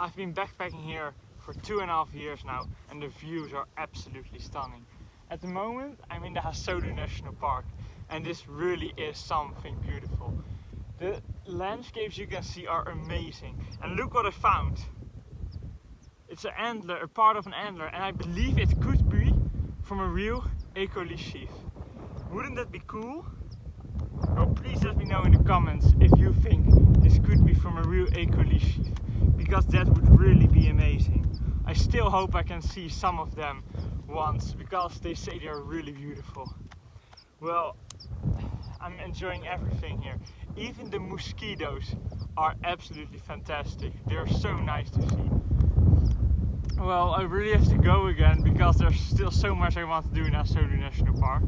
I've been backpacking here for two and a half years now and the views are absolutely stunning. At the moment I'm in the Hasodu National Park and this really is something beautiful. The landscapes you can see are amazing and look what I found. It's an antler, a part of an antler and I believe it could be from a real Ecoli sheep. Wouldn't that be cool? Well please let me know in the comments if you think this could be from a real Ecoli sheep because that would really be amazing. I still hope I can see some of them once because they say they are really beautiful. Well, I'm enjoying everything here. Even the mosquitoes are absolutely fantastic. They're so nice to see. Well, I really have to go again because there's still so much I want to do in Hasodu National Park.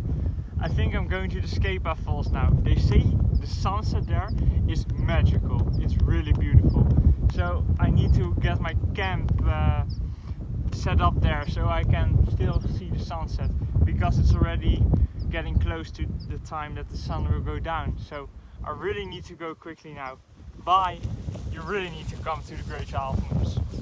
I think I'm going to the Skepa Falls now. They say the sunset there is magical. It's really beautiful. So I need to get my camp uh, set up there so I can still see the sunset because it's already getting close to the time that the sun will go down. So I really need to go quickly now. Bye! You really need to come to the Great Alpenmoes.